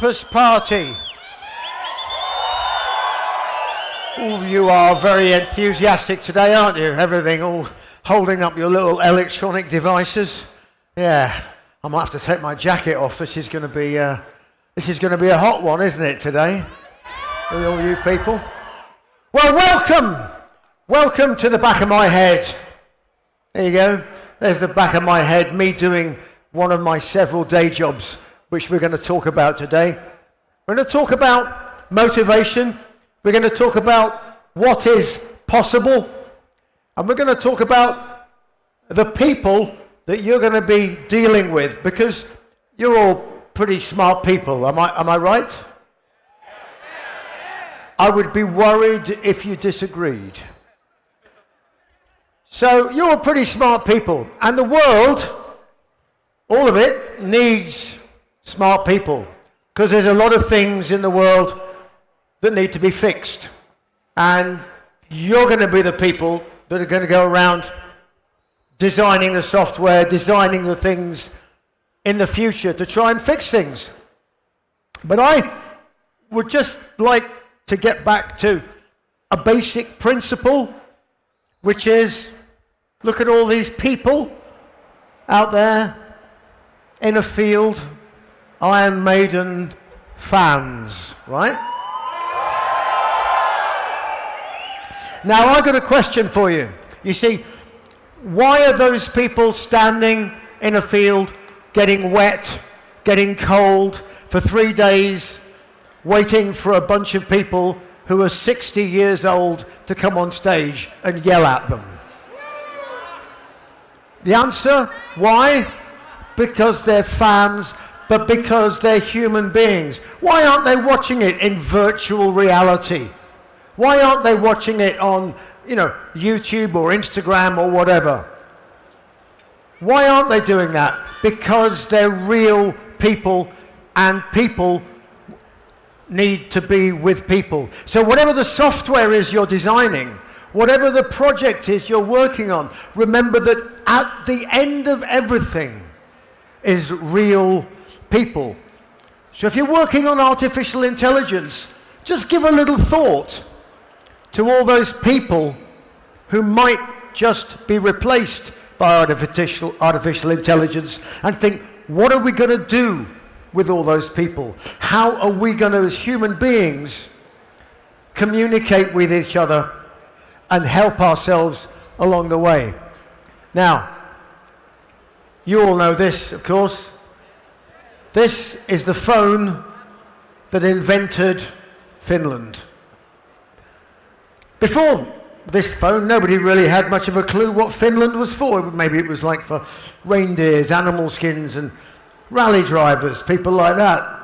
Campus party? Oh, you are very enthusiastic today, aren't you? Everything all holding up your little electronic devices. Yeah, I might have to take my jacket off. This is going to be, uh, this is going to be a hot one, isn't it, today? All you people. Well, welcome, welcome to the back of my head. There you go. There's the back of my head, me doing one of my several day jobs, which we're going to talk about today. We're going to talk about motivation. We're going to talk about what is possible. And we're going to talk about the people that you're going to be dealing with because you're all pretty smart people. Am I, am I right? I would be worried if you disagreed. So you're pretty smart people. And the world, all of it, needs smart people. Because there's a lot of things in the world that need to be fixed. And you're going to be the people that are going to go around designing the software, designing the things in the future to try and fix things. But I would just like to get back to a basic principle, which is look at all these people out there in a field, Iron Maiden fans, right? Now, I've got a question for you. You see, why are those people standing in a field getting wet, getting cold for three days, waiting for a bunch of people who are 60 years old to come on stage and yell at them? The answer, why? Because they're fans, but because they're human beings. Why aren't they watching it in virtual reality? Why aren't they watching it on, you know, YouTube or Instagram or whatever? Why aren't they doing that? Because they're real people and people need to be with people. So whatever the software is you're designing, whatever the project is you're working on, remember that at the end of everything is real people. So if you're working on artificial intelligence, just give a little thought to all those people who might just be replaced by artificial, artificial intelligence and think, what are we going to do with all those people? How are we going to, as human beings, communicate with each other and help ourselves along the way? Now, you all know this, of course. This is the phone that invented Finland. Before this phone, nobody really had much of a clue what Finland was for. Maybe it was like for reindeers, animal skins, and rally drivers, people like that.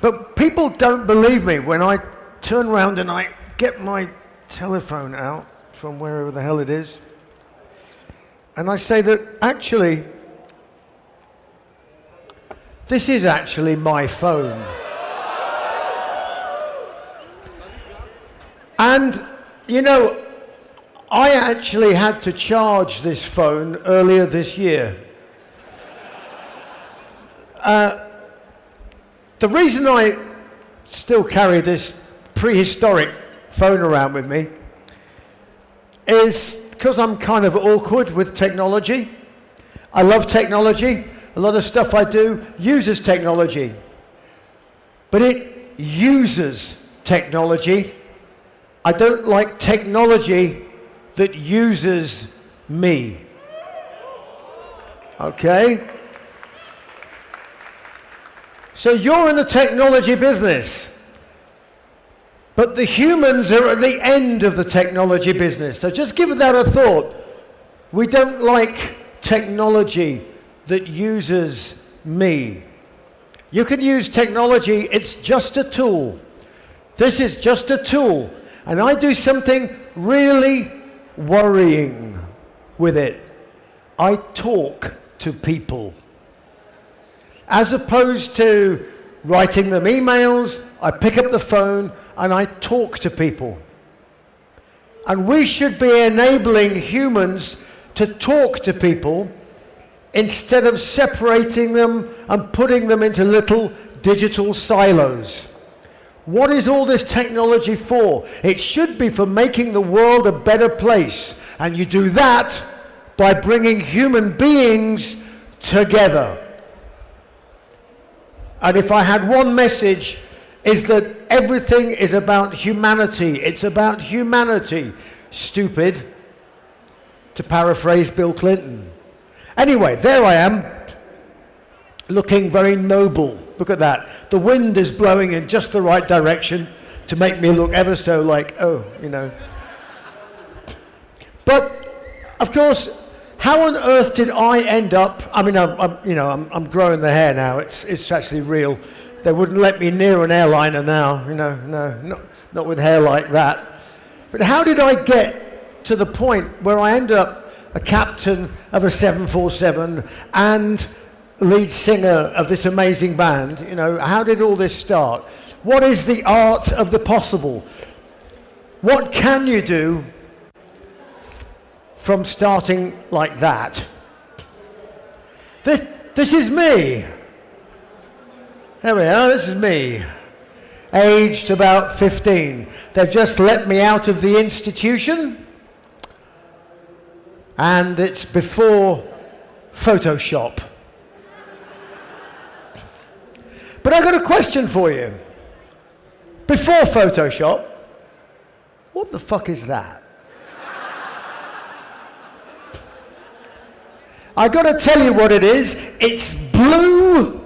But people don't believe me when I turn around and I get my telephone out from wherever the hell it is. And I say that actually, this is actually my phone. And, you know, I actually had to charge this phone earlier this year. Uh, the reason I still carry this prehistoric phone around with me is because I'm kind of awkward with technology, I love technology. A lot of stuff I do uses technology. But it uses technology. I don't like technology that uses me. Okay? So you're in the technology business. But the humans are at the end of the technology business. So just give that a thought. We don't like technology that uses me. You can use technology, it's just a tool. This is just a tool. And I do something really worrying with it. I talk to people. As opposed to writing them emails, I pick up the phone and I talk to people. And we should be enabling humans to talk to people instead of separating them and putting them into little digital silos. What is all this technology for? It should be for making the world a better place. And you do that by bringing human beings together. And if I had one message, is that everything is about humanity. It's about humanity. Stupid, to paraphrase Bill Clinton. Anyway, there I am, looking very noble. Look at that. The wind is blowing in just the right direction to make me look ever so like, oh, you know. But, of course, how on earth did I end up? I mean, I'm, I'm you know, I'm, I'm, growing the hair now. It's, it's actually real. They wouldn't let me near an airliner now. You know, no, not, not with hair like that. But how did I get to the point where I end up a captain of a 747 and lead singer of this amazing band? You know, how did all this start? What is the art of the possible? What can you do from starting like that. This, this is me. There we are, this is me. Aged about 15. They've just let me out of the institution. And it's before Photoshop. But I've got a question for you. Before Photoshop, what the fuck is that? I got to tell you what it is. It's blue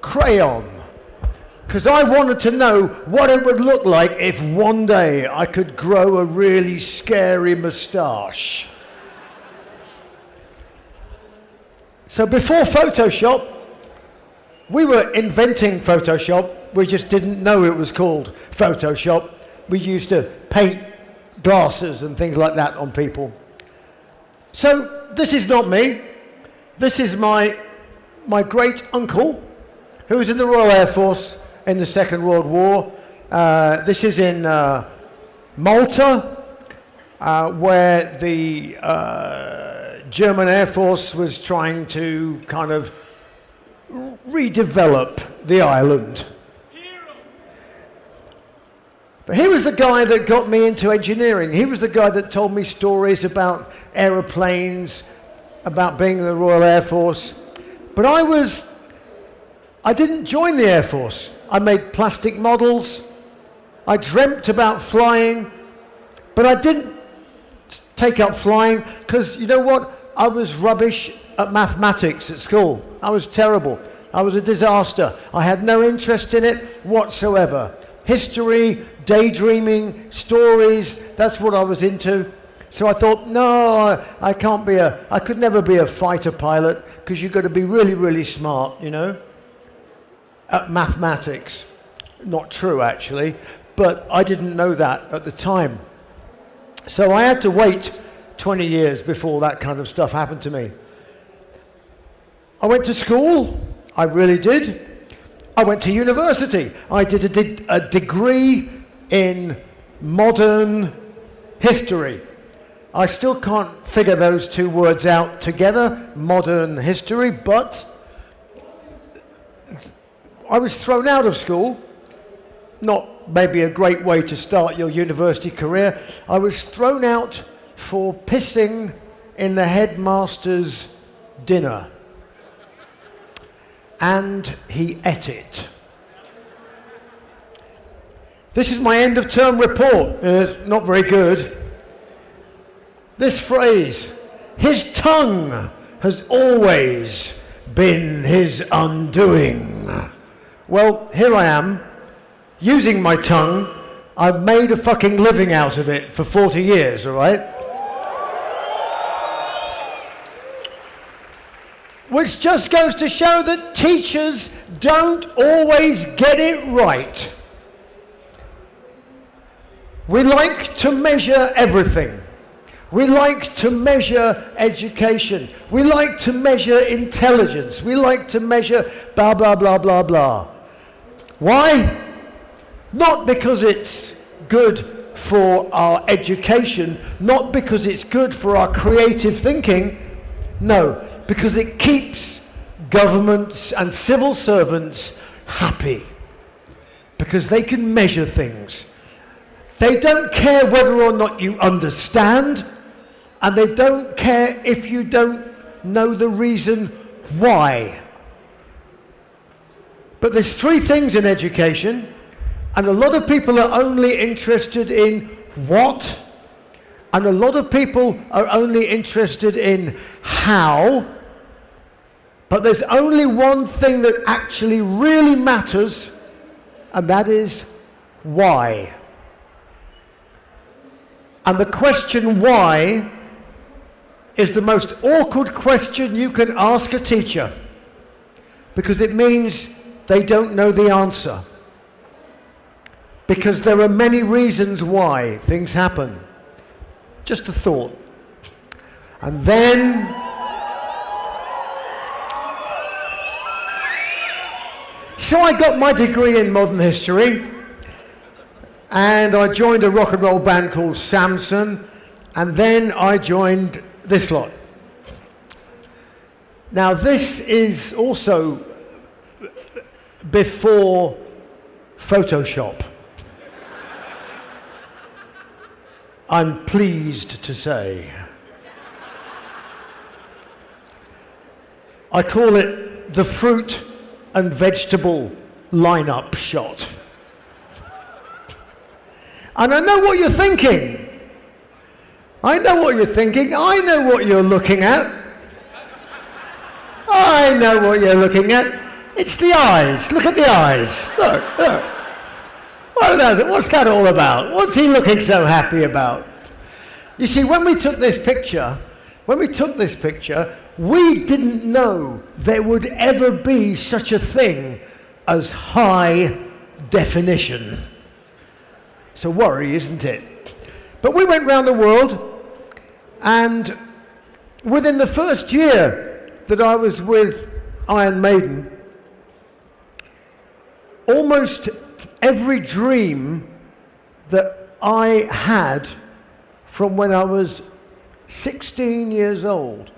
crayon. Because I wanted to know what it would look like if one day I could grow a really scary moustache. So before Photoshop, we were inventing Photoshop. We just didn't know it was called Photoshop. We used to paint glasses and things like that on people. So this is not me. This is my, my great uncle, who was in the Royal Air Force in the Second World War. Uh, this is in uh, Malta, uh, where the uh, German Air Force was trying to kind of redevelop the island. But he was the guy that got me into engineering. He was the guy that told me stories about aeroplanes about being in the Royal Air Force. But I was, I didn't join the Air Force. I made plastic models. I dreamt about flying, but I didn't take up flying because you know what? I was rubbish at mathematics at school. I was terrible. I was a disaster. I had no interest in it whatsoever. History, daydreaming, stories, that's what I was into. So I thought, no, I, can't be a, I could never be a fighter pilot because you've got to be really, really smart, you know, at mathematics. Not true, actually, but I didn't know that at the time. So I had to wait 20 years before that kind of stuff happened to me. I went to school, I really did. I went to university. I did a, a degree in modern history. I still can't figure those two words out together, modern history, but I was thrown out of school. Not maybe a great way to start your university career. I was thrown out for pissing in the headmaster's dinner. And he ate it. This is my end of term report. It's not very good. This phrase, his tongue has always been his undoing. Well, here I am, using my tongue. I've made a fucking living out of it for 40 years, all right? Which just goes to show that teachers don't always get it right. We like to measure everything. We like to measure education. We like to measure intelligence. We like to measure blah, blah, blah, blah, blah. Why? Not because it's good for our education, not because it's good for our creative thinking. No, Because it keeps governments and civil servants happy. Because they can measure things. They don't care whether or not you understand, and they don't care if you don't know the reason why. But there's three things in education, and a lot of people are only interested in what, and a lot of people are only interested in how. But there's only one thing that actually really matters, and that is why. And the question why is the most awkward question you can ask a teacher because it means they don't know the answer. Because there are many reasons why things happen. Just a thought. And then So I got my degree in modern history and I joined a rock and roll band called Samson and then I joined this lot. Now this is also before Photoshop. I'm pleased to say. I call it the fruit and vegetable lineup shot. And I know what you're thinking. I know what you're thinking. I know what you're looking at. I know what you're looking at. It's the eyes. Look at the eyes. Look, look. That, what's that all about? What's he looking so happy about? You see, when we took this picture, when we took this picture, we didn't know there would ever be such a thing as high definition. It's a worry, isn't it? But we went round the world, and within the first year that I was with Iron Maiden, almost every dream that I had from when I was 16 years old,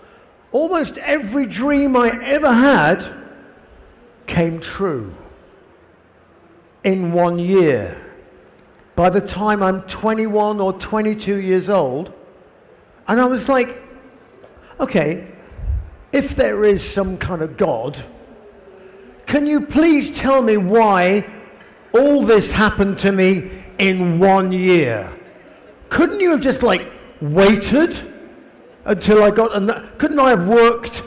almost every dream I ever had came true in one year. By the time I'm 21 or 22 years old, and I was like, okay, if there is some kind of God, can you please tell me why all this happened to me in one year? Couldn't you have just like waited until I got, a, couldn't I have worked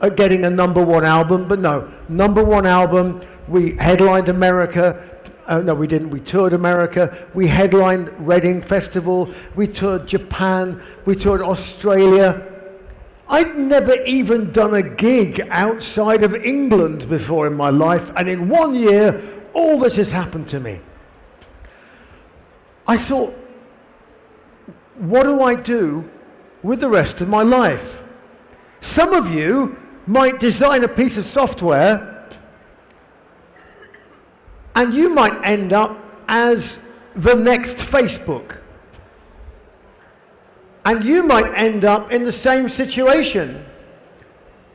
at getting a number one album? But no, number one album, we headlined America, uh, no, we didn't. We toured America. We headlined Reading Festival. We toured Japan. We toured Australia. I'd never even done a gig outside of England before in my life, and in one year, all this has happened to me. I thought, what do I do with the rest of my life? Some of you might design a piece of software, and you might end up as the next Facebook. And you might end up in the same situation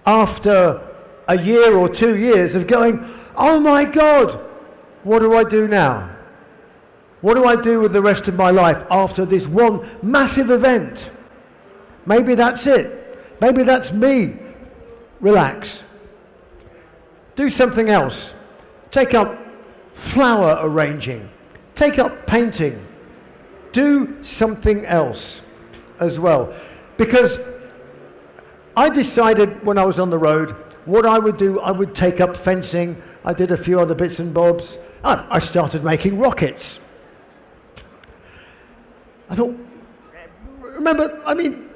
after a year or two years of going, oh my God, what do I do now? What do I do with the rest of my life after this one massive event? Maybe that's it. Maybe that's me. Relax. Do something else. Take up flower arranging. Take up painting. Do something else as well. Because I decided when I was on the road, what I would do, I would take up fencing. I did a few other bits and bobs. Ah, I started making rockets. I thought, remember, I mean,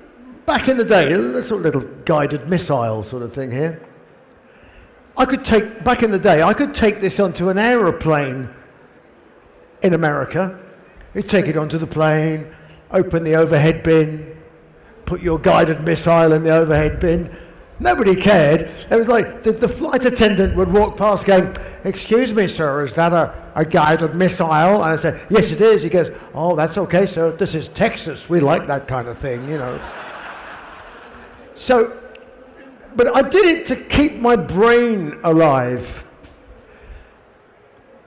back in the day, a sort of little guided missile sort of thing here. I could take, back in the day, I could take this onto an aeroplane in America. You'd take it onto the plane, open the overhead bin, put your guided missile in the overhead bin. Nobody cared. It was like the, the flight attendant would walk past going, excuse me, sir, is that a, a guided missile? And I said, yes, it is. He goes, oh, that's okay, sir. This is Texas. We like that kind of thing, you know. So but I did it to keep my brain alive.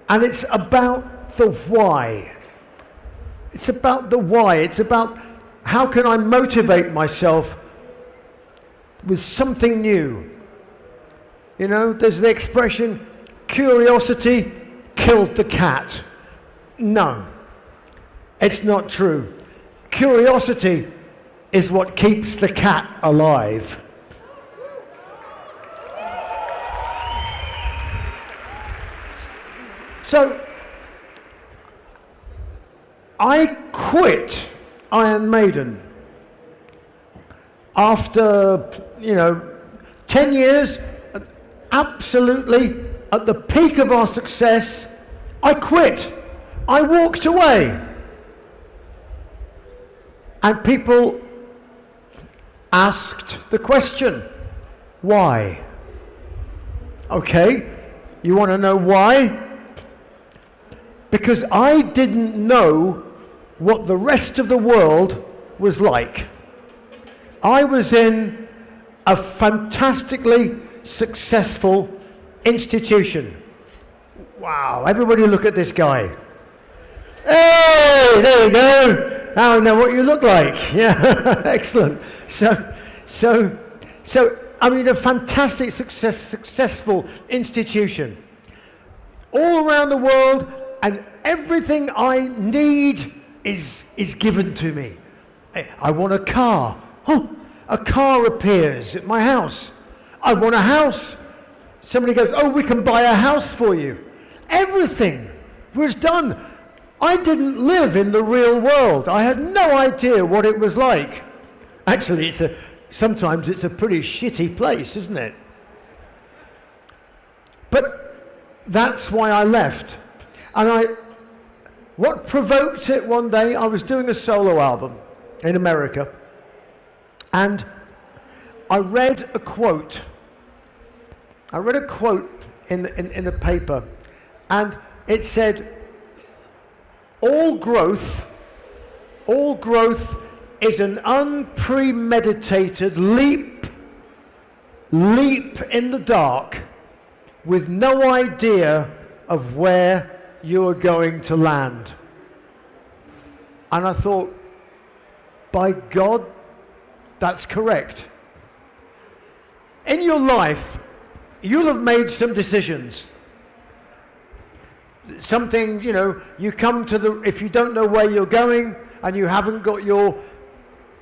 And it's about the why. It's about the why. It's about how can I motivate myself with something new. You know, there's the expression, curiosity killed the cat. No, it's not true. Curiosity is what keeps the cat alive. So I quit Iron Maiden after, you know, 10 years, absolutely at the peak of our success, I quit. I walked away. And people asked the question, why? Okay, you want to know why? because I didn't know what the rest of the world was like. I was in a fantastically successful institution. Wow, everybody look at this guy. Hey, there you go. Now I know what you look like. Yeah, excellent. So, so, so, I mean, a fantastic success, successful institution. All around the world, and everything I need is, is given to me. I want a car. Oh, a car appears at my house. I want a house. Somebody goes, oh, we can buy a house for you. Everything was done. I didn't live in the real world. I had no idea what it was like. Actually, it's a, sometimes it's a pretty shitty place, isn't it? But that's why I left. And I, what provoked it one day, I was doing a solo album in America, and I read a quote. I read a quote in the, in, in the paper, and it said, all growth, all growth is an unpremeditated leap, leap in the dark with no idea of where you are going to land. And I thought, by God, that's correct. In your life, you'll have made some decisions. Something, you know, you come to the, if you don't know where you're going and you haven't got your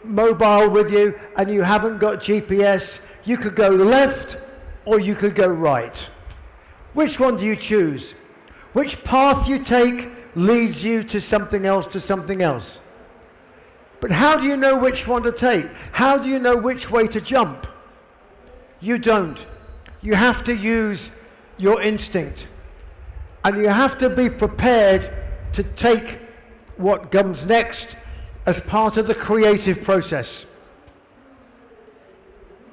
mobile with you and you haven't got GPS, you could go left or you could go right. Which one do you choose? Which path you take leads you to something else, to something else. But how do you know which one to take? How do you know which way to jump? You don't. You have to use your instinct. And you have to be prepared to take what comes next as part of the creative process.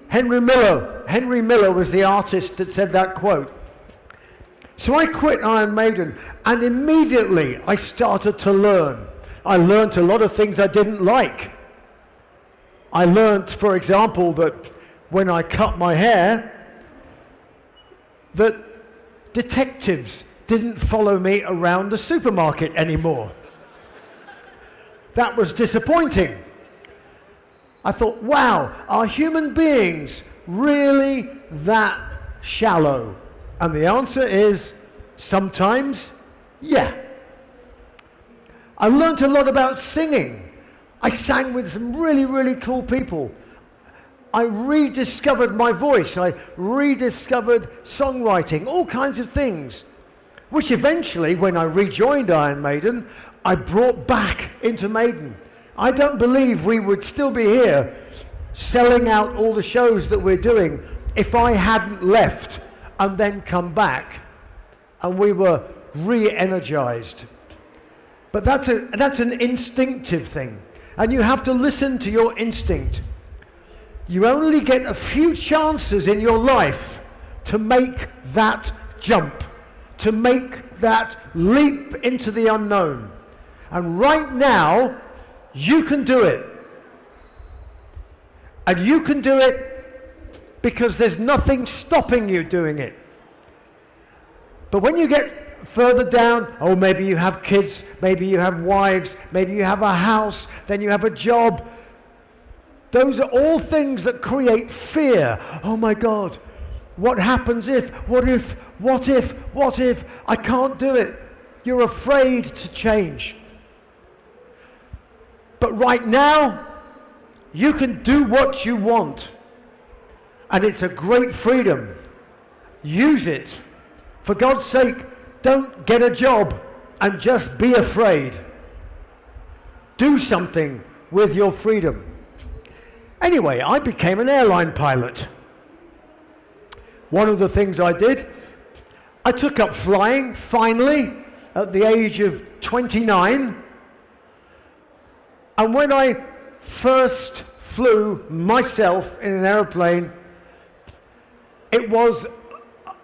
Henry Miller, Henry Miller was the artist that said that quote. So I quit Iron Maiden and immediately I started to learn. I learned a lot of things I didn't like. I learned, for example, that when I cut my hair, that detectives didn't follow me around the supermarket anymore. that was disappointing. I thought, wow, are human beings really that shallow? And the answer is sometimes, yeah. I learned a lot about singing. I sang with some really, really cool people. I rediscovered my voice. I rediscovered songwriting, all kinds of things, which eventually, when I rejoined Iron Maiden, I brought back into Maiden. I don't believe we would still be here selling out all the shows that we're doing if I hadn't left and then come back and we were re-energized. But that's, a, that's an instinctive thing. And you have to listen to your instinct. You only get a few chances in your life to make that jump, to make that leap into the unknown. And right now, you can do it. And you can do it because there's nothing stopping you doing it. But when you get further down, oh, maybe you have kids, maybe you have wives, maybe you have a house, then you have a job. Those are all things that create fear. Oh my God, what happens if, what if, what if, what if, I can't do it. You're afraid to change. But right now, you can do what you want. And it's a great freedom. Use it. For God's sake, don't get a job and just be afraid. Do something with your freedom. Anyway, I became an airline pilot. One of the things I did, I took up flying finally at the age of 29. And when I first flew myself in an aeroplane, it was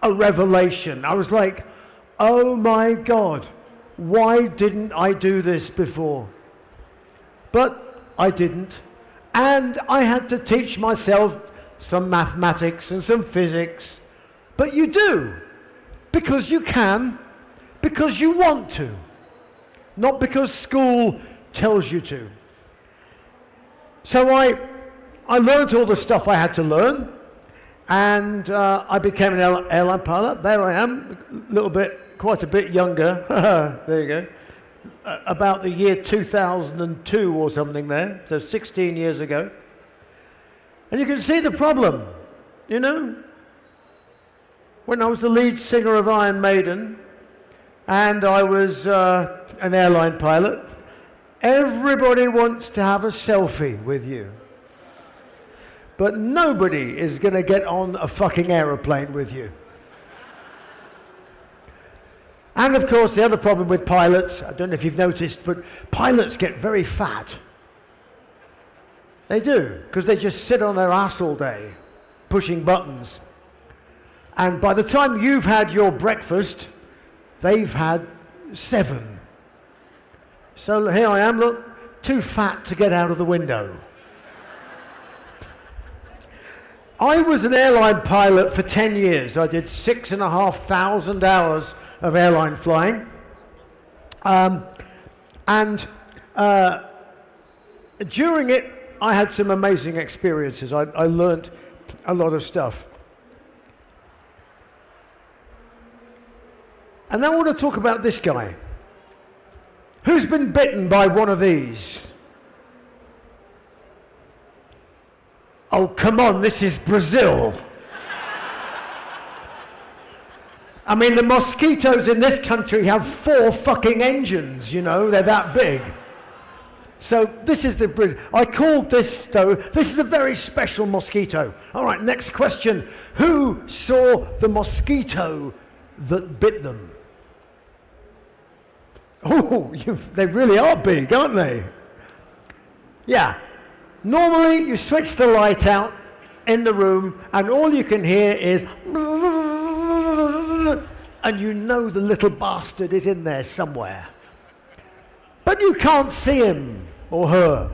a revelation. I was like, oh my God, why didn't I do this before? But I didn't. And I had to teach myself some mathematics and some physics. But you do, because you can, because you want to, not because school tells you to. So I, I learned all the stuff I had to learn, and uh, I became an airline pilot. There I am, a little bit, quite a bit younger. there you go about the year 2002 or something there, so 16 years ago. And you can see the problem, you know. When I was the lead singer of Iron Maiden and I was uh, an airline pilot, everybody wants to have a selfie with you. But nobody is going to get on a fucking aeroplane with you. And of course, the other problem with pilots, I don't know if you've noticed, but pilots get very fat. They do, because they just sit on their ass all day, pushing buttons. And by the time you've had your breakfast, they've had seven. So here I am, look, too fat to get out of the window. I was an airline pilot for 10 years. I did six and a half thousand hours of airline flying. Um, and uh, during it, I had some amazing experiences. I, I learned a lot of stuff. And I want to talk about this guy. Who's been bitten by one of these? Oh, come on, this is Brazil. I mean, the mosquitoes in this country have four fucking engines, you know, they're that big. So this is the, bridge. I called this though, this is a very special mosquito. All right, next question. Who saw the mosquito that bit them? Oh, they really are big, aren't they? Yeah. Normally you switch the light out in the room and all you can hear is and you know the little bastard is in there somewhere. But you can't see him or her.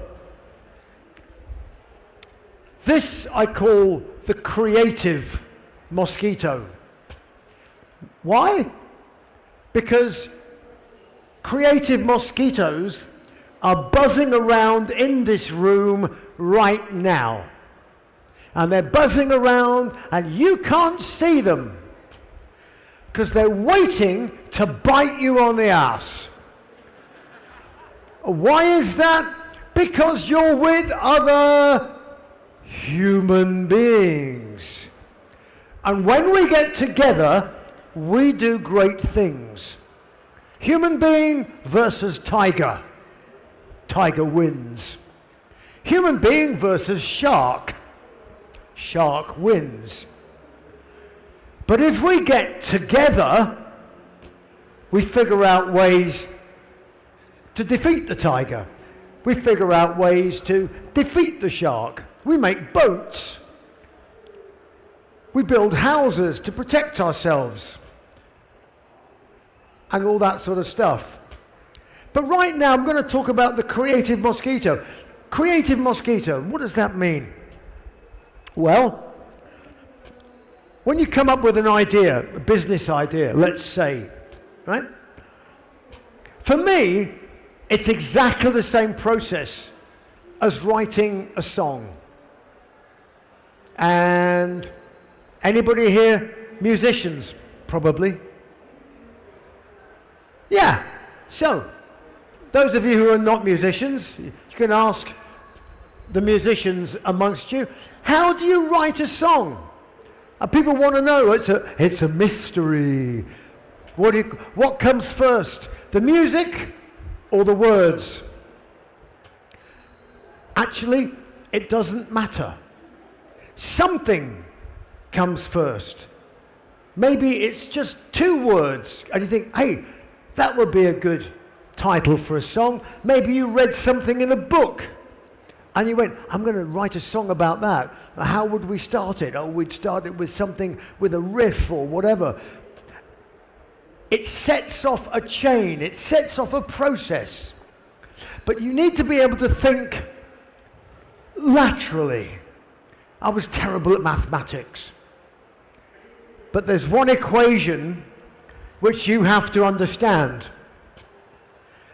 This I call the creative mosquito. Why? Because creative mosquitoes are buzzing around in this room right now. And they're buzzing around and you can't see them because they're waiting to bite you on the ass. Why is that? Because you're with other human beings. And when we get together, we do great things. Human being versus tiger. Tiger wins. Human being versus shark. Shark wins. But if we get together, we figure out ways to defeat the tiger. We figure out ways to defeat the shark. We make boats. We build houses to protect ourselves. And all that sort of stuff. But right now I'm going to talk about the creative mosquito. Creative mosquito, what does that mean? Well, when you come up with an idea, a business idea, let's say, right? For me, it's exactly the same process as writing a song. And anybody here musicians? Probably. Yeah. So, those of you who are not musicians, you can ask the musicians amongst you, how do you write a song? And people want to know. It's a, it's a mystery. What, you, what comes first, the music or the words? Actually, it doesn't matter. Something comes first. Maybe it's just two words, and you think, hey, that would be a good title for a song. Maybe you read something in a book and you went, I'm going to write a song about that. How would we start it? Oh, we'd start it with something with a riff or whatever. It sets off a chain, it sets off a process. But you need to be able to think laterally. I was terrible at mathematics. But there's one equation which you have to understand.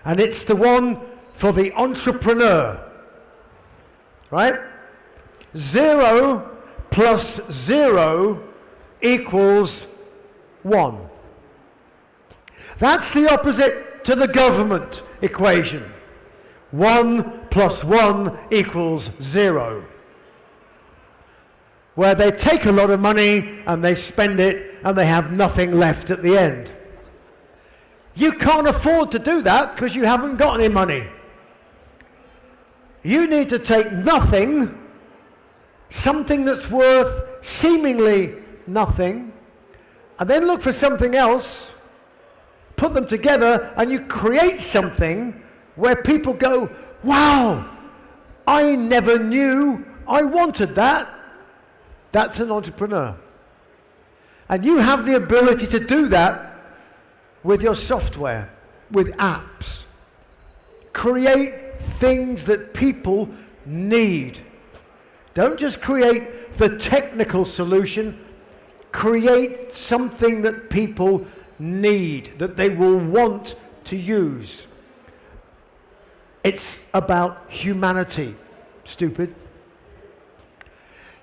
And it's the one for the entrepreneur. Right? Zero plus zero equals one. That's the opposite to the government equation. One plus one equals zero where they take a lot of money and they spend it and they have nothing left at the end. You can't afford to do that because you haven't got any money. You need to take nothing, something that's worth seemingly nothing, and then look for something else, put them together, and you create something where people go, wow, I never knew I wanted that. That's an entrepreneur. And you have the ability to do that with your software, with apps. Create things that people need. Don't just create the technical solution, create something that people need, that they will want to use. It's about humanity, stupid.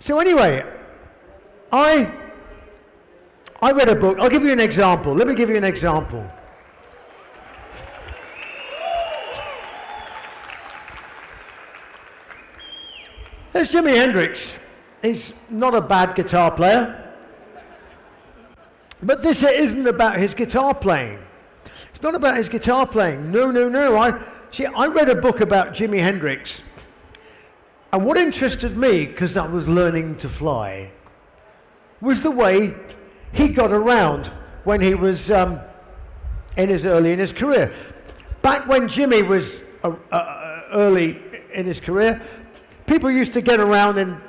So anyway, I, I read a book. I'll give you an example. Let me give you an example. There's Jimi Hendrix. He's not a bad guitar player. But this isn't about his guitar playing. It's not about his guitar playing. No, no, no. I, see, I read a book about Jimi Hendrix and what interested me, because I was learning to fly, was the way he got around when he was um, in his early in his career. Back when Jimi was uh, uh, early in his career, people used to get around in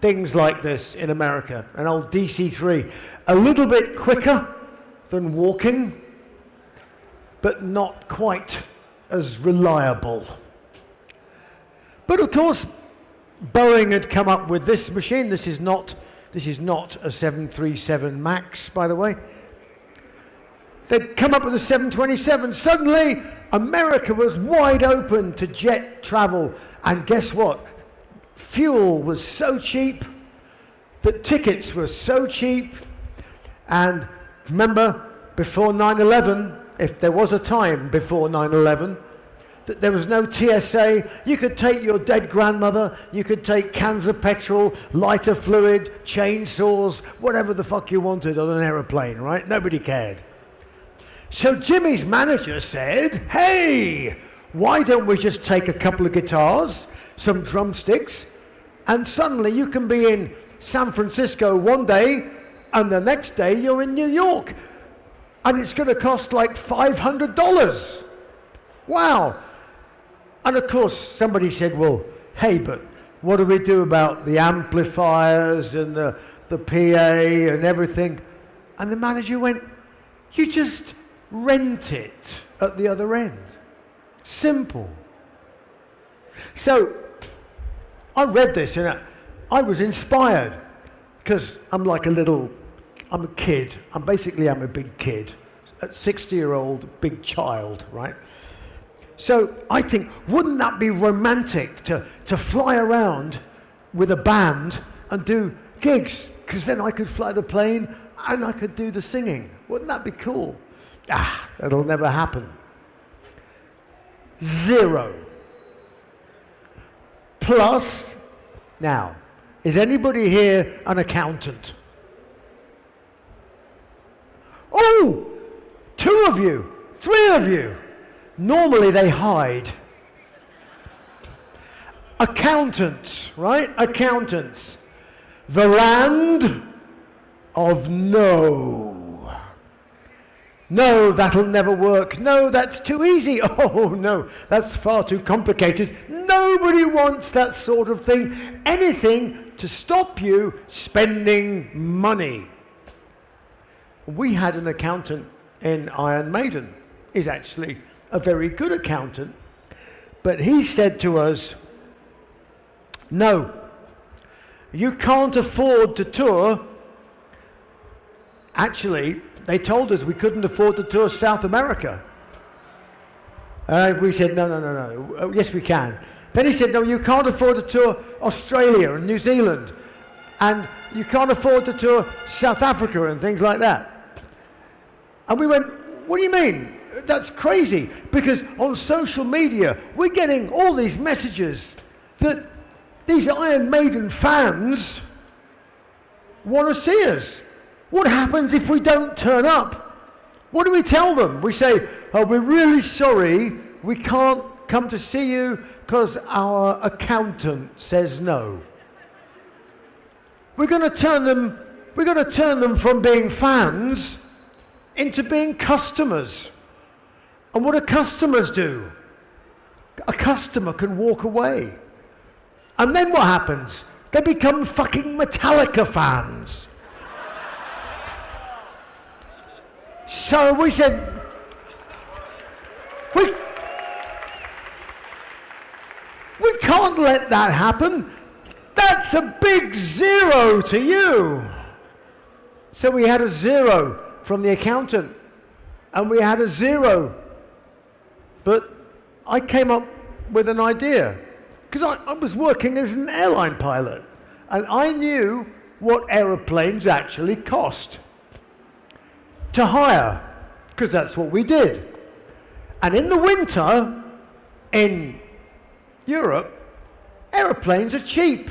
things like this in America, an old DC-3, a little bit quicker than walking, but not quite as reliable. But of course, Boeing had come up with this machine. This is not, this is not a 737 MAX, by the way. They'd come up with a 727. Suddenly, America was wide open to jet travel. And guess what? Fuel was so cheap that tickets were so cheap. And remember, before 9 11, if there was a time before 9 11, that there was no TSA. You could take your dead grandmother, you could take cans of petrol, lighter fluid, chainsaws, whatever the fuck you wanted on an aeroplane, right? Nobody cared. So Jimi's manager said, hey, why don't we just take a couple of guitars, some drumsticks, and suddenly you can be in San Francisco one day and the next day you're in New York. And it's going to cost like $500. Wow. And of course, somebody said, well, hey, but what do we do about the amplifiers and the, the PA and everything? And the manager went, you just rent it at the other end. Simple. So I read this and I, I was inspired because I'm like a little I'm a kid. I'm basically I'm a big kid, a 60 year old big child, right? So I think, wouldn't that be romantic to, to fly around with a band and do gigs? Because then I could fly the plane and I could do the singing. Wouldn't that be cool? Ah, it'll never happen. Zero. Plus, now, is anybody here an accountant? Oh, two of you, three of you. Normally they hide. Accountants, right? Accountants. The land of no. No, that'll never work. No, that's too easy. Oh, no, that's far too complicated. Nobody wants that sort of thing. Anything to stop you spending money. We had an accountant in Iron Maiden. He's actually a very good accountant. But he said to us, no, you can't afford to tour. Actually, they told us we couldn't afford to tour South America. Uh, we said, no, no, no, no. Oh, yes, we can. Then he said, no, you can't afford to tour Australia and New Zealand. And you can't afford to tour South Africa and things like that. And we went, what do you mean? That's crazy. Because on social media, we're getting all these messages that these Iron Maiden fans want to see us. What happens if we don't turn up? What do we tell them? We say, oh, we're really sorry, we can't come to see you because our accountant says no. We're going to turn them, we're going to turn them from being fans into being customers. And what do customers do? A customer can walk away. And then what happens? They become fucking Metallica fans. So we said, we, we can't let that happen. That's a big zero to you. So we had a zero from the accountant, and we had a zero. But I came up with an idea, because I, I was working as an airline pilot, and I knew what aeroplanes actually cost to hire, because that's what we did. And in the winter, in Europe, aeroplanes are cheap.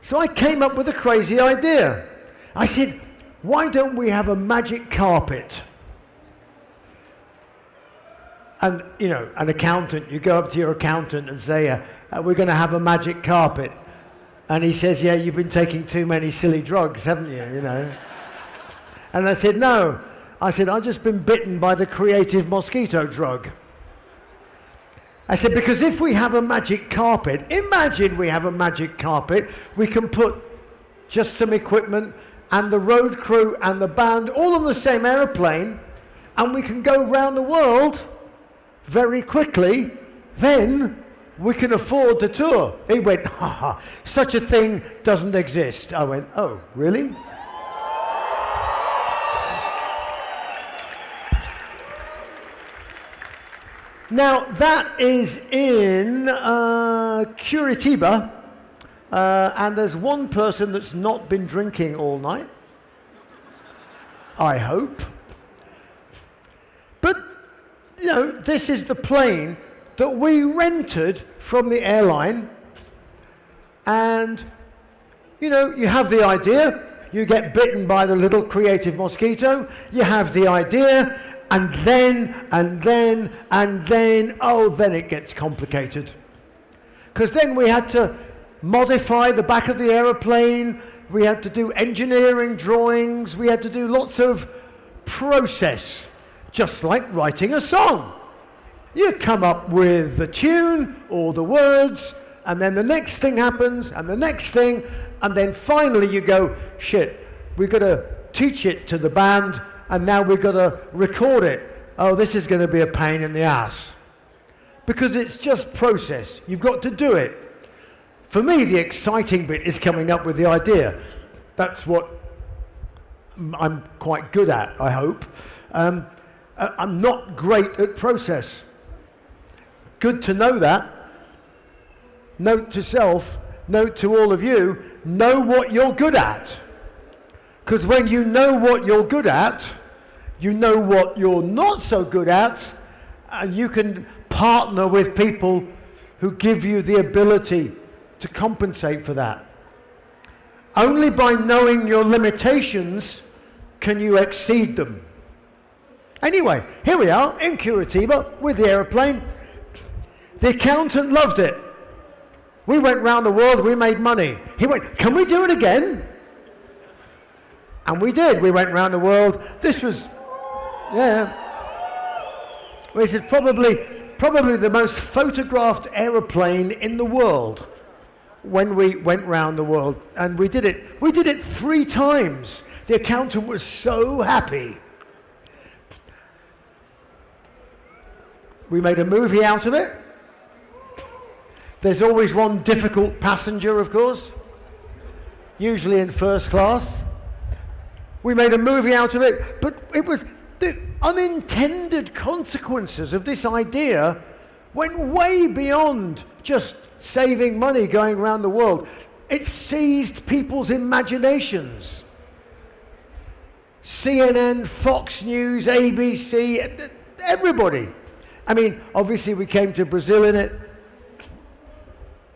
So I came up with a crazy idea. I said, why don't we have a magic carpet? And, you know, an accountant, you go up to your accountant and say, uh, uh, we're going to have a magic carpet. And he says, yeah, you've been taking too many silly drugs, haven't you, you know? And I said, no. I said, I've just been bitten by the creative mosquito drug. I said, because if we have a magic carpet, imagine we have a magic carpet, we can put just some equipment and the road crew and the band all on the same aeroplane, and we can go around the world very quickly, then we can afford the tour. He went, ha ha, such a thing doesn't exist. I went, oh, really? Now, that is in uh, Curitiba, uh, and there's one person that's not been drinking all night. I hope. You know, this is the plane that we rented from the airline, and, you know, you have the idea, you get bitten by the little creative mosquito, you have the idea, and then, and then, and then, oh, then it gets complicated. Because then we had to modify the back of the aeroplane, we had to do engineering drawings, we had to do lots of process, just like writing a song. You come up with the tune or the words, and then the next thing happens, and the next thing, and then finally you go, shit, we've got to teach it to the band, and now we've got to record it. Oh, this is going to be a pain in the ass. Because it's just process. You've got to do it. For me, the exciting bit is coming up with the idea. That's what I'm quite good at, I hope. Um, I'm not great at process. Good to know that. Note to self, note to all of you, know what you're good at. Because when you know what you're good at, you know what you're not so good at, and you can partner with people who give you the ability to compensate for that. Only by knowing your limitations can you exceed them. Anyway, here we are in Curitiba with the aeroplane. The accountant loved it. We went round the world, we made money. He went, can we do it again? And we did. We went round the world. This was, yeah. This is probably, probably the most photographed aeroplane in the world when we went round the world. And we did it. We did it three times. The accountant was so happy. We made a movie out of it. There's always one difficult passenger, of course, usually in first class. We made a movie out of it, but it was the unintended consequences of this idea went way beyond just saving money going around the world. It seized people's imaginations. CNN, Fox News, ABC, everybody. I mean, obviously we came to Brazil in it.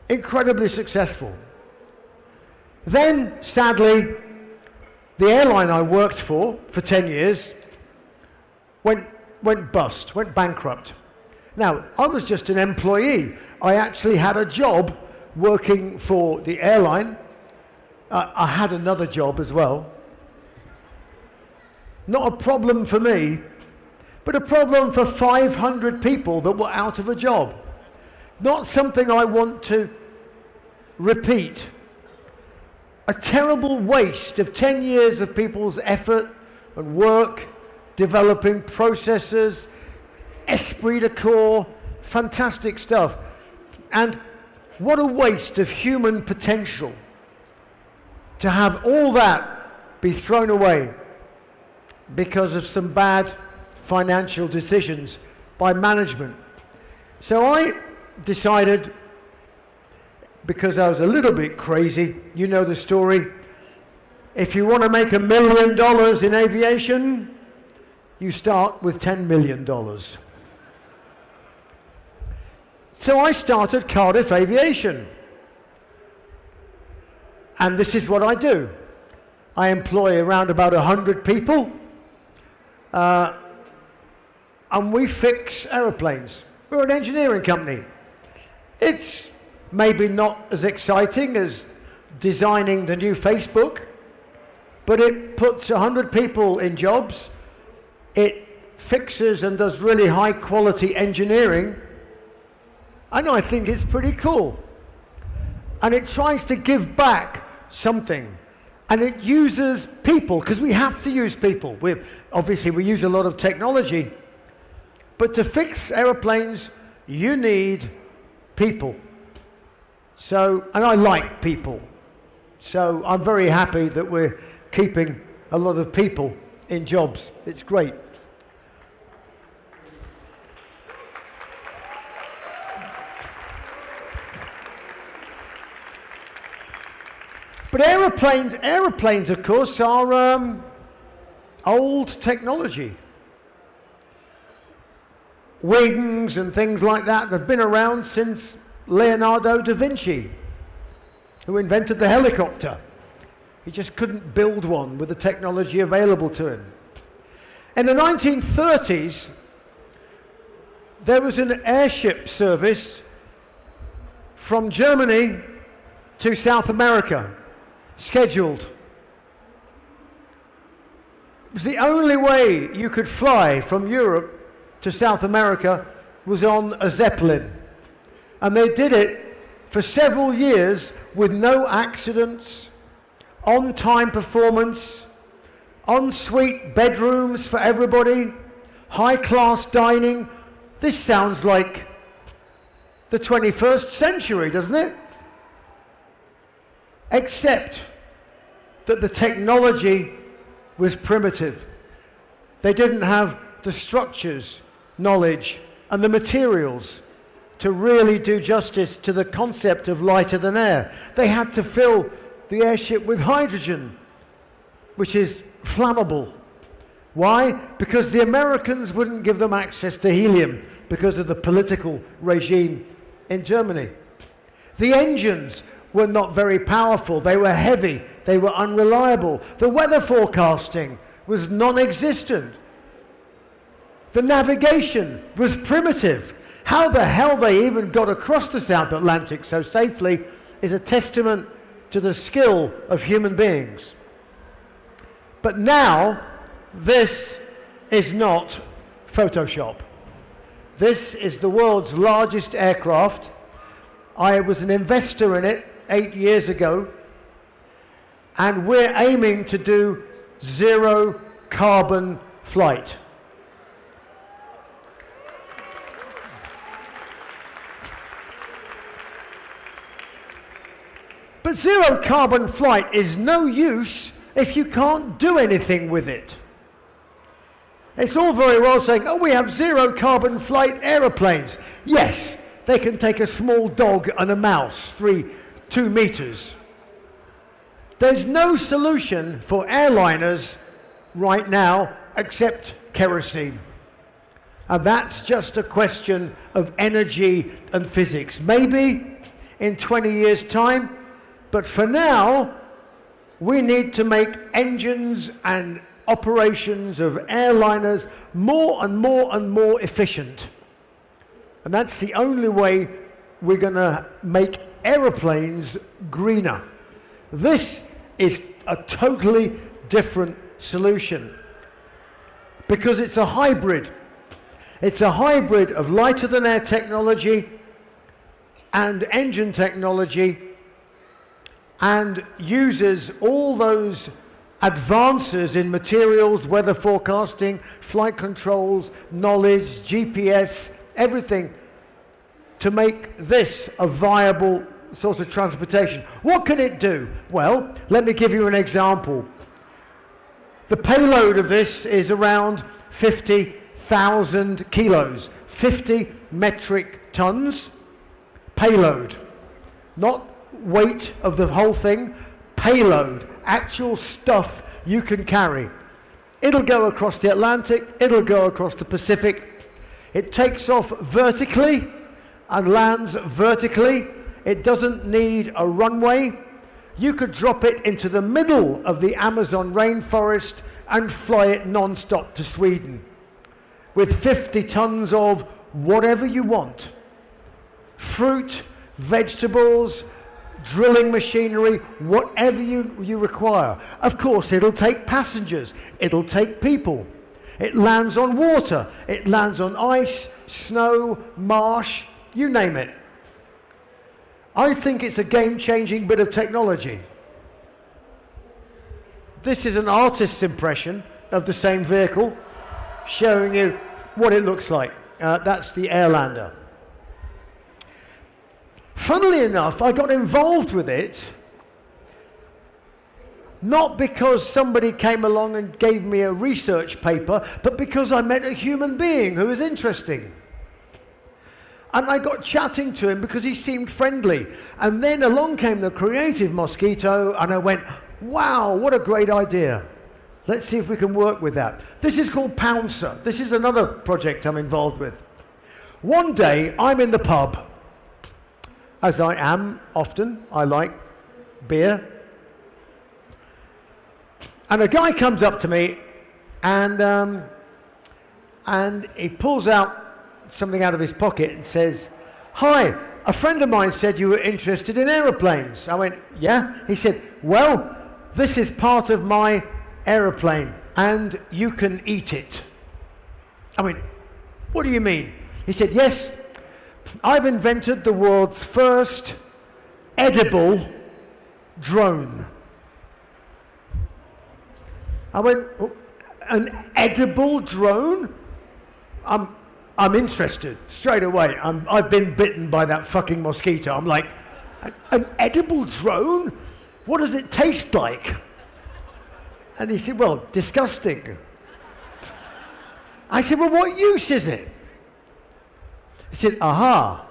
Incredibly successful. Then, sadly, the airline I worked for for 10 years went, went bust, went bankrupt. Now, I was just an employee. I actually had a job working for the airline. Uh, I had another job as well. Not a problem for me, but a problem for 500 people that were out of a job. Not something I want to repeat a terrible waste of 10 years of people's effort and work developing processes, esprit de corps, fantastic stuff. And what a waste of human potential to have all that be thrown away because of some bad financial decisions by management. So I decided because I was a little bit crazy. You know the story. If you want to make a million dollars in aviation, you start with $10 million. So I started Cardiff Aviation. And this is what I do. I employ around about 100 people. Uh, and we fix aeroplanes. We're an engineering company. It's maybe not as exciting as designing the new Facebook, but it puts 100 people in jobs. It fixes and does really high quality engineering. And I think it's pretty cool. And it tries to give back something. And it uses people, because we have to use people. we obviously, we use a lot of technology. But to fix aeroplanes, you need people. So, and I like people. So I'm very happy that we're keeping a lot of people in jobs. It's great. But aeroplanes, aeroplanes, of course, are um, old technology. Wings and things like that have been around since Leonardo da Vinci, who invented the helicopter. He just couldn't build one with the technology available to him. In the 1930s, there was an airship service from Germany to South America, scheduled. It was the only way you could fly from Europe to South America was on a Zeppelin. And they did it for several years with no accidents, on time performance, ensuite bedrooms for everybody, high class dining. This sounds like the 21st century, doesn't it? Except that the technology was primitive. They didn't have the structures, knowledge, and the materials to really do justice to the concept of lighter than air. They had to fill the airship with hydrogen, which is flammable. Why? Because the Americans wouldn't give them access to helium because of the political regime in Germany. The engines were not very powerful, they were heavy, they were unreliable. The weather forecasting was non existent. The navigation was primitive. How the hell they even got across the South Atlantic so safely is a testament to the skill of human beings. But now, this is not Photoshop. This is the world's largest aircraft. I was an investor in it eight years ago, and we're aiming to do zero carbon flight. But zero carbon flight is no use if you can't do anything with it. It's all very well saying, oh, we have zero carbon flight aeroplanes. Yes, they can take a small dog and a mouse, three, two meters. There's no solution for airliners right now except kerosene. And that's just a question of energy and physics. Maybe in 20 years' time, but for now, we need to make engines and operations of airliners more and more and more efficient. And that's the only way we're going to make aeroplanes greener. This is a totally different solution because it's a hybrid. It's a hybrid of lighter than air technology and engine technology and uses all those advances in materials, weather forecasting, flight controls, knowledge, GPS, everything to make this a viable source of transportation. What can it do? Well, let me give you an example. The payload of this is around 50,000 kilos, 50 metric tons payload, not weight of the whole thing, payload, actual stuff you can carry. It'll go across the Atlantic, it'll go across the Pacific. It takes off vertically and lands vertically. It doesn't need a runway. You could drop it into the middle of the Amazon rainforest and fly it non-stop to Sweden with 50 tons of whatever you want. Fruit, vegetables, drilling machinery, whatever you, you require. Of course, it'll take passengers, it'll take people. It lands on water, it lands on ice, snow, marsh, you name it. I think it's a game-changing bit of technology. This is an artist's impression of the same vehicle, showing you what it looks like. Uh, that's the Airlander. Funnily enough, I got involved with it not because somebody came along and gave me a research paper, but because I met a human being who was interesting. And I got chatting to him because he seemed friendly. And then along came the creative mosquito, and I went, wow, what a great idea. Let's see if we can work with that. This is called Pouncer. This is another project I'm involved with. One day, I'm in the pub as I am often. I like beer. And a guy comes up to me and, um, and he pulls out something out of his pocket and says, Hi, a friend of mine said you were interested in aeroplanes. I went, Yeah. He said, Well, this is part of my aeroplane and you can eat it. I went, What do you mean? He said, Yes, I've invented the world's first edible drone. I went, oh, an edible drone? I'm, I'm interested straight away. I'm, I've been bitten by that fucking mosquito. I'm like, an edible drone? What does it taste like? And he said, well, disgusting. I said, well, what use is it? He said, aha.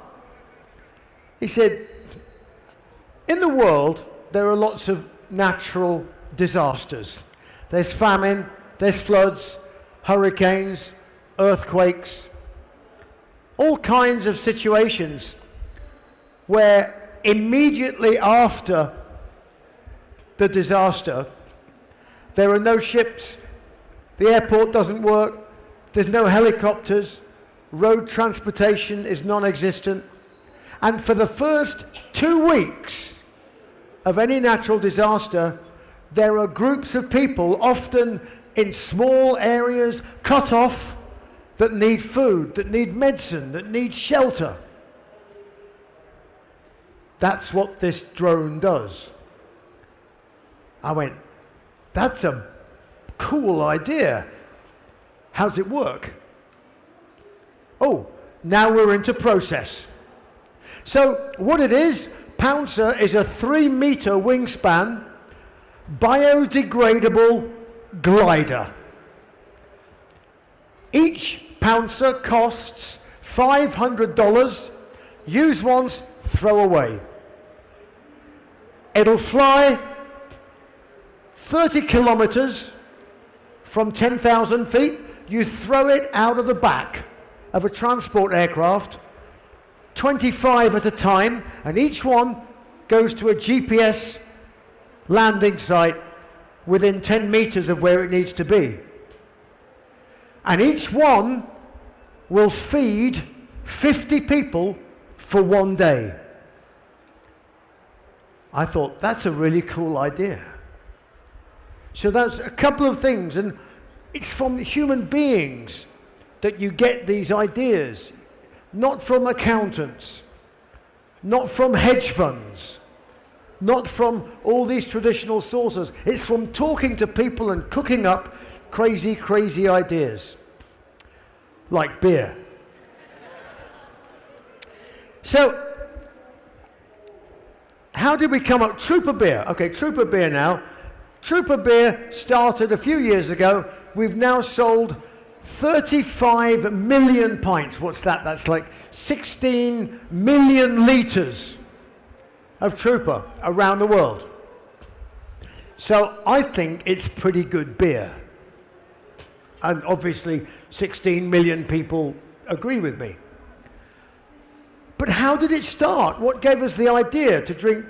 He said, in the world, there are lots of natural disasters. There's famine, there's floods, hurricanes, earthquakes, all kinds of situations where immediately after the disaster, there are no ships, the airport doesn't work, there's no helicopters, road transportation is non-existent, and for the first two weeks of any natural disaster, there are groups of people, often in small areas, cut off, that need food, that need medicine, that need shelter. That's what this drone does. I went, that's a cool idea. How's it work? Oh, now we're into process. So what it is, Pouncer is a three meter wingspan, biodegradable glider. Each Pouncer costs $500, use once, throw away. It'll fly 30 kilometers from 10,000 feet. You throw it out of the back of a transport aircraft, 25 at a time, and each one goes to a GPS landing site within 10 meters of where it needs to be. And each one will feed 50 people for one day. I thought, that's a really cool idea. So that's a couple of things, and it's from human beings that you get these ideas, not from accountants, not from hedge funds, not from all these traditional sources. It's from talking to people and cooking up crazy, crazy ideas, like beer. so, how did we come up? Trooper beer. Okay, Trooper beer now. Trooper beer started a few years ago. We've now sold 35 million pints. What's that? That's like 16 million litres of Trooper around the world. So I think it's pretty good beer. And obviously 16 million people agree with me. But how did it start? What gave us the idea to drink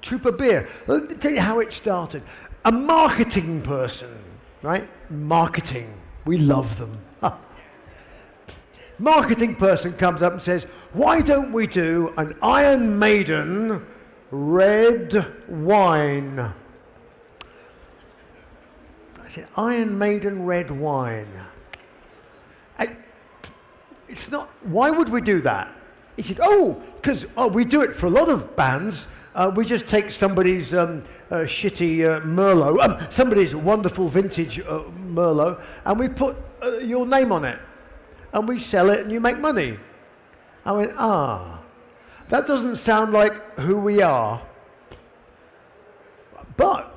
Trooper beer? Let me tell you how it started. A marketing person, right? Marketing. We love them. marketing person comes up and says, why don't we do an Iron Maiden red wine? I said, Iron Maiden red wine. I, it's not, why would we do that? He said, oh, because oh, we do it for a lot of bands. Uh, we just take somebody's um, uh, shitty uh, Merlot, um, somebody's wonderful vintage uh, Merlot, and we put uh, your name on it. And we sell it and you make money. I went, ah, that doesn't sound like who we are. But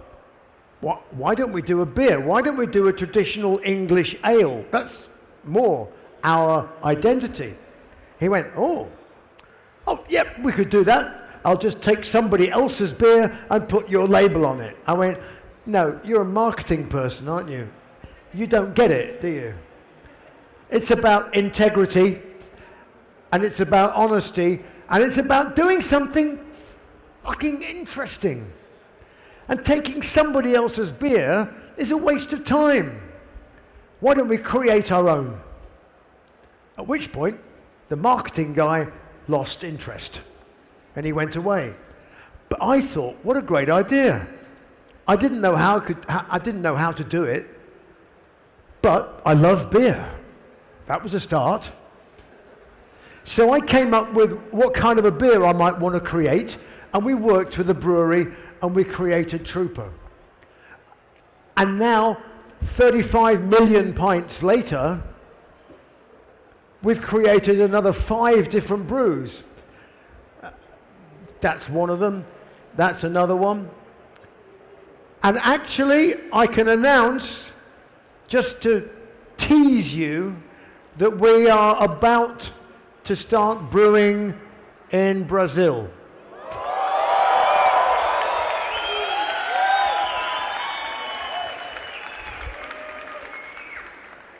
why don't we do a beer? Why don't we do a traditional English ale? That's more our identity. He went, oh, oh, yep, we could do that. I'll just take somebody else's beer and put your label on it. I went, no, you're a marketing person, aren't you? You don't get it, do you? It's about integrity, and it's about honesty, and it's about doing something fucking interesting. And taking somebody else's beer is a waste of time. Why don't we create our own? At which point, the marketing guy lost interest and he went away. But I thought, what a great idea. I didn't know how, could, I didn't know how to do it, but I love beer. That was a start. So I came up with what kind of a beer I might want to create, and we worked with a brewery and we created Trooper. And now, 35 million pints later, we've created another five different brews. That's one of them. That's another one. And actually, I can announce, just to tease you, that we are about to start brewing in Brazil.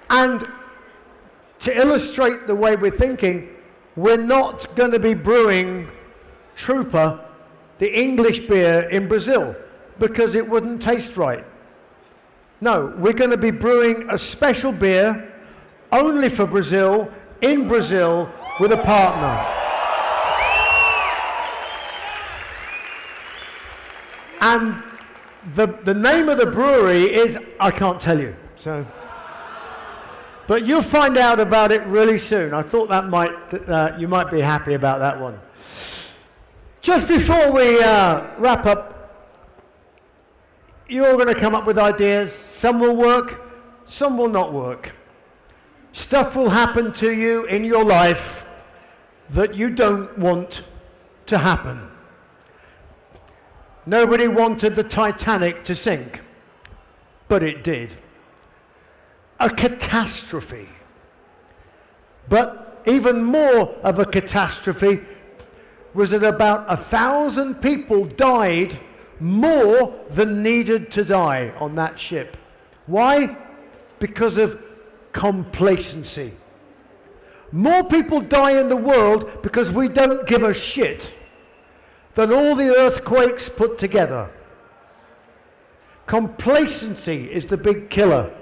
And to illustrate the way we're thinking, we're not going to be brewing Trooper, the English beer, in Brazil because it wouldn't taste right. No, we're going to be brewing a special beer only for Brazil, in Brazil, with a partner. And the, the name of the brewery is, I can't tell you. So. But you'll find out about it really soon. I thought that might, uh, you might be happy about that one. Just before we uh, wrap up, you're all going to come up with ideas. Some will work, some will not work. Stuff will happen to you in your life that you don't want to happen. Nobody wanted the Titanic to sink, but it did a catastrophe. But even more of a catastrophe was that about a thousand people died more than needed to die on that ship. Why? Because of complacency. More people die in the world because we don't give a shit than all the earthquakes put together. Complacency is the big killer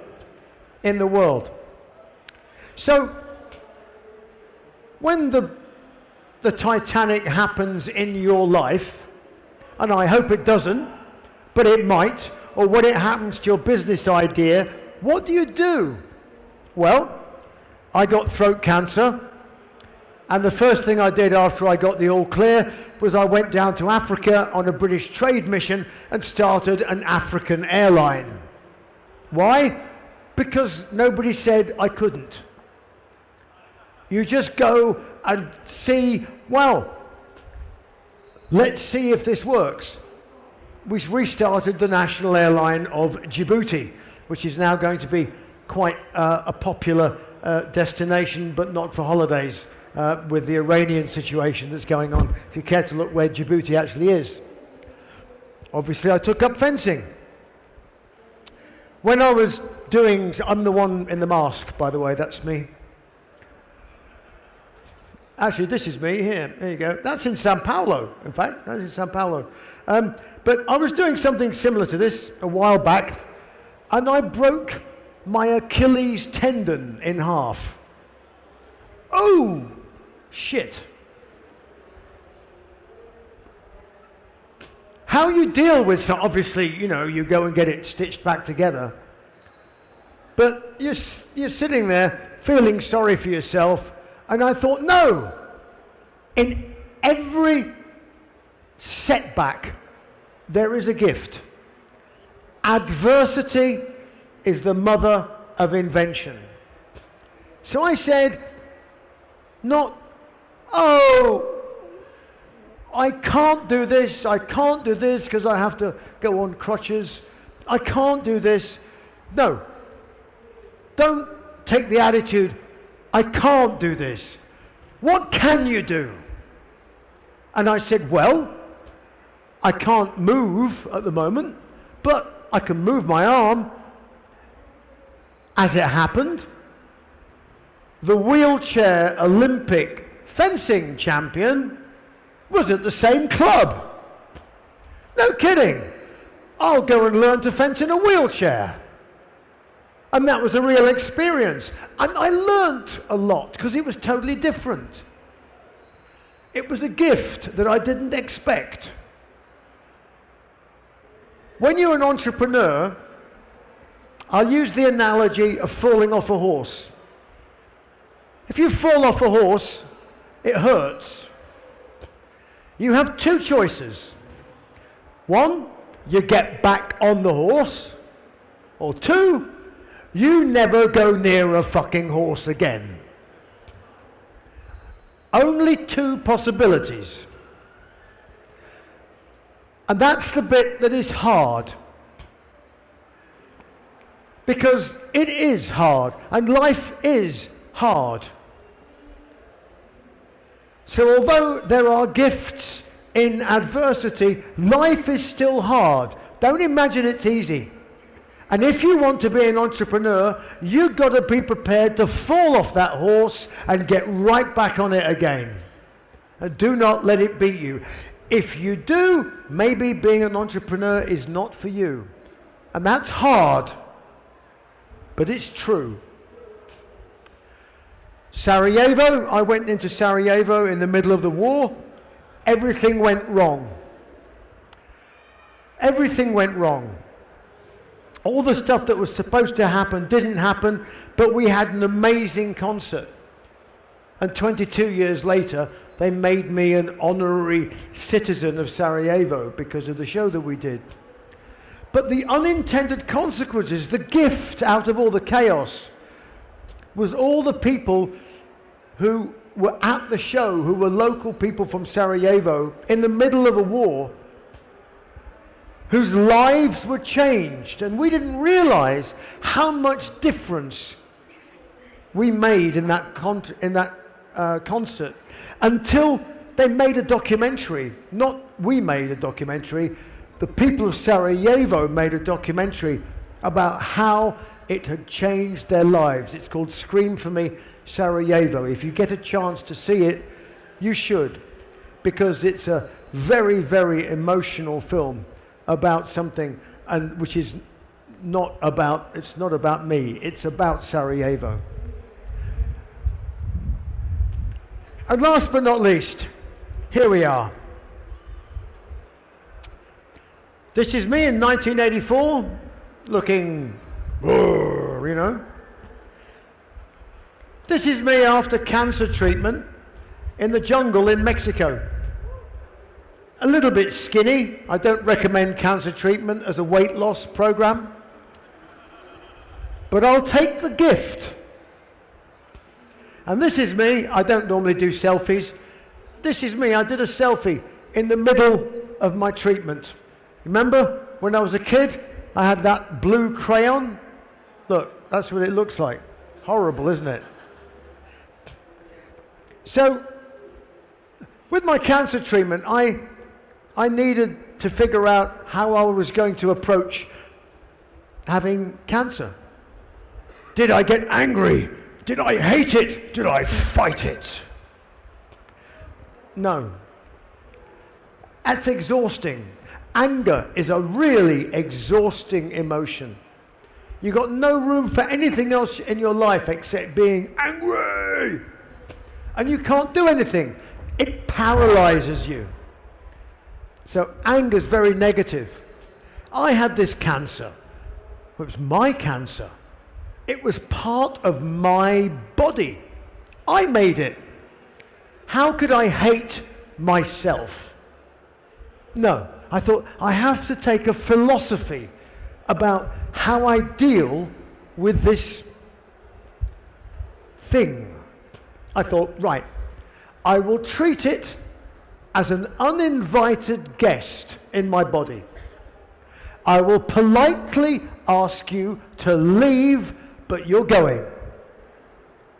in the world. So, when the, the Titanic happens in your life, and I hope it doesn't, but it might, or when it happens to your business idea, what do you do? Well, I got throat cancer, and the first thing I did after I got the all clear was I went down to Africa on a British trade mission and started an African airline. Why? because nobody said I couldn't. You just go and see, well, let's see if this works. We restarted the national airline of Djibouti, which is now going to be quite uh, a popular uh, destination, but not for holidays, uh, with the Iranian situation that's going on, if you care to look where Djibouti actually is. Obviously, I took up fencing. When I was doing, I'm the one in the mask, by the way, that's me. Actually, this is me here. There you go. That's in Sao Paulo, in fact. That's in Sao Paulo. Um, but I was doing something similar to this a while back, and I broke my Achilles tendon in half. Oh, shit. How you deal with, so obviously, you know, you go and get it stitched back together. But you're, you're sitting there feeling sorry for yourself. And I thought, no, in every setback, there is a gift. Adversity is the mother of invention. So I said, not, oh, I can't do this, I can't do this because I have to go on crutches. I can't do this. No. Don't take the attitude, I can't do this. What can you do? And I said, Well, I can't move at the moment, but I can move my arm. As it happened, the wheelchair Olympic fencing champion was at the same club. No kidding. I'll go and learn to fence in a wheelchair. And that was a real experience. And I learnt a lot because it was totally different. It was a gift that I didn't expect. When you're an entrepreneur, I'll use the analogy of falling off a horse. If you fall off a horse, it hurts. You have two choices. One, you get back on the horse, or two, you never go near a fucking horse again. Only two possibilities. And that's the bit that is hard. Because it is hard, and life is hard. So, although there are gifts in adversity, life is still hard. Don't imagine it's easy. And if you want to be an entrepreneur, you've got to be prepared to fall off that horse and get right back on it again. And do not let it beat you. If you do, maybe being an entrepreneur is not for you. And that's hard, but it's true. Sarajevo, I went into Sarajevo in the middle of the war. Everything went wrong. Everything went wrong. All the stuff that was supposed to happen didn't happen, but we had an amazing concert. And 22 years later, they made me an honorary citizen of Sarajevo because of the show that we did. But the unintended consequences, the gift out of all the chaos, was all the people who were at the show, who were local people from Sarajevo, in the middle of a war, whose lives were changed. And we didn't realize how much difference we made in that, in that uh, concert until they made a documentary. Not we made a documentary, the people of Sarajevo made a documentary about how it had changed their lives. It's called Scream for Me Sarajevo. If you get a chance to see it, you should, because it's a very, very emotional film about something and which is not about it's not about me it's about Sarajevo and last but not least here we are this is me in 1984 looking you know this is me after cancer treatment in the jungle in Mexico a little bit skinny. I don't recommend cancer treatment as a weight loss program. But I'll take the gift. And this is me. I don't normally do selfies. This is me. I did a selfie in the middle of my treatment. Remember when I was a kid, I had that blue crayon? Look, that's what it looks like. Horrible, isn't it? So, with my cancer treatment, I I needed to figure out how I was going to approach having cancer. Did I get angry? Did I hate it? Did I fight it? No. That's exhausting. Anger is a really exhausting emotion. You've got no room for anything else in your life except being angry. And you can't do anything. It paralyzes you. So anger is very negative. I had this cancer. It was my cancer. It was part of my body. I made it. How could I hate myself? No, I thought I have to take a philosophy about how I deal with this thing. I thought, right, I will treat it as an uninvited guest in my body. I will politely ask you to leave, but you're going.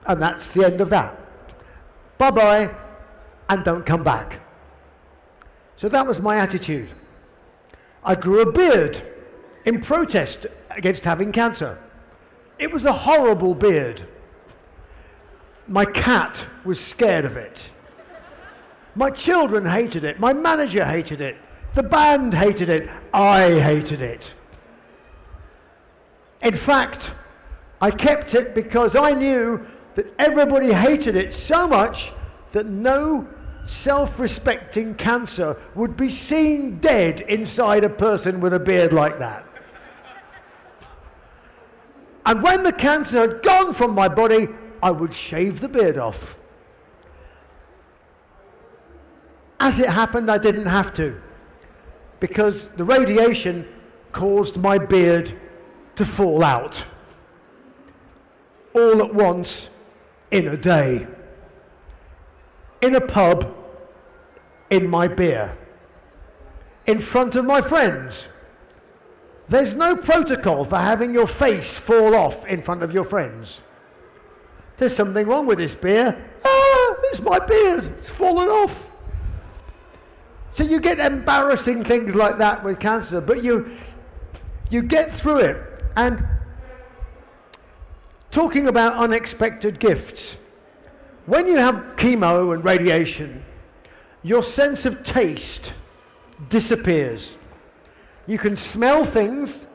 And that's the end of that. Bye bye, and don't come back. So that was my attitude. I grew a beard in protest against having cancer. It was a horrible beard. My cat was scared of it. My children hated it. My manager hated it. The band hated it. I hated it. In fact, I kept it because I knew that everybody hated it so much that no self respecting cancer would be seen dead inside a person with a beard like that. and when the cancer had gone from my body, I would shave the beard off. As it happened, I didn't have to because the radiation caused my beard to fall out all at once in a day. In a pub, in my beer, in front of my friends. There's no protocol for having your face fall off in front of your friends. There's something wrong with this beer. Ah, it's my beard. It's fallen off. So you get embarrassing things like that with cancer, but you you get through it. And talking about unexpected gifts, when you have chemo and radiation, your sense of taste disappears. You can smell things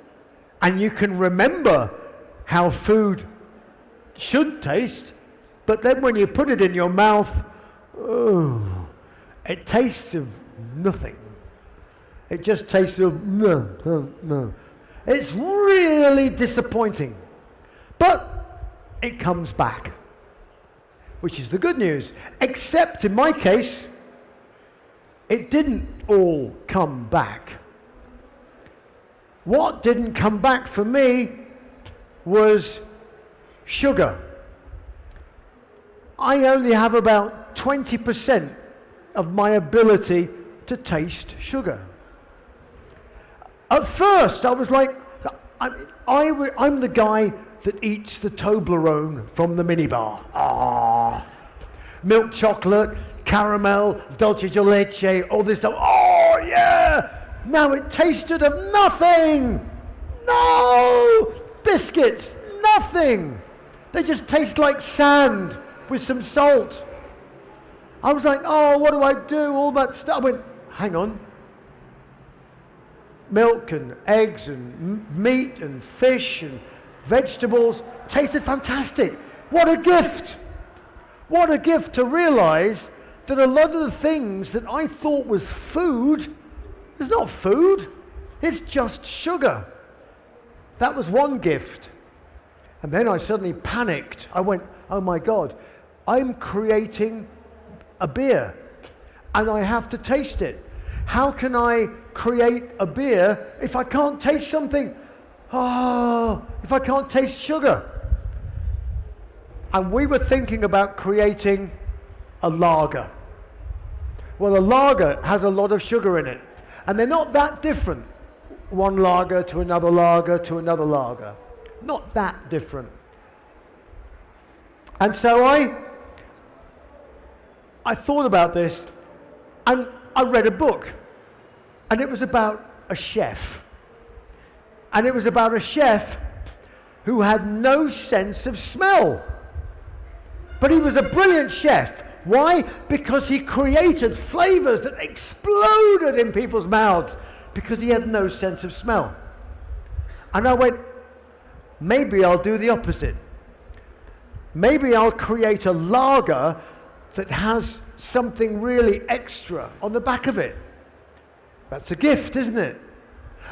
and you can remember how food should taste, but then when you put it in your mouth, oh, it tastes of nothing. It just tastes of no, no, no. It's really disappointing. But it comes back, which is the good news. Except in my case, it didn't all come back. What didn't come back for me was sugar. I only have about 20% of my ability to taste sugar. At first, I was like, I'm the guy that eats the Toblerone from the minibar. Ah, milk chocolate, caramel, dulce de leche, all this stuff. Oh, yeah! Now it tasted of nothing! No! Biscuits, nothing! They just taste like sand with some salt. I was like, oh, what do I do? All that stuff. I went, hang on. Milk and eggs and meat and fish and vegetables tasted fantastic. What a gift! What a gift to realize that a lot of the things that I thought was food is not food, it's just sugar. That was one gift. And then I suddenly panicked. I went, oh my God, I'm creating a beer and I have to taste it. How can I create a beer if I can't taste something? Oh, if I can't taste sugar. And we were thinking about creating a lager. Well, a lager has a lot of sugar in it. And they're not that different. One lager to another lager to another lager. Not that different. And so I, I thought about this and I read a book. And it was about a chef. And it was about a chef who had no sense of smell. But he was a brilliant chef. Why? Because he created flavors that exploded in people's mouths because he had no sense of smell. And I went, maybe I'll do the opposite. Maybe I'll create a lager that has something really extra on the back of it. That's a gift, isn't it?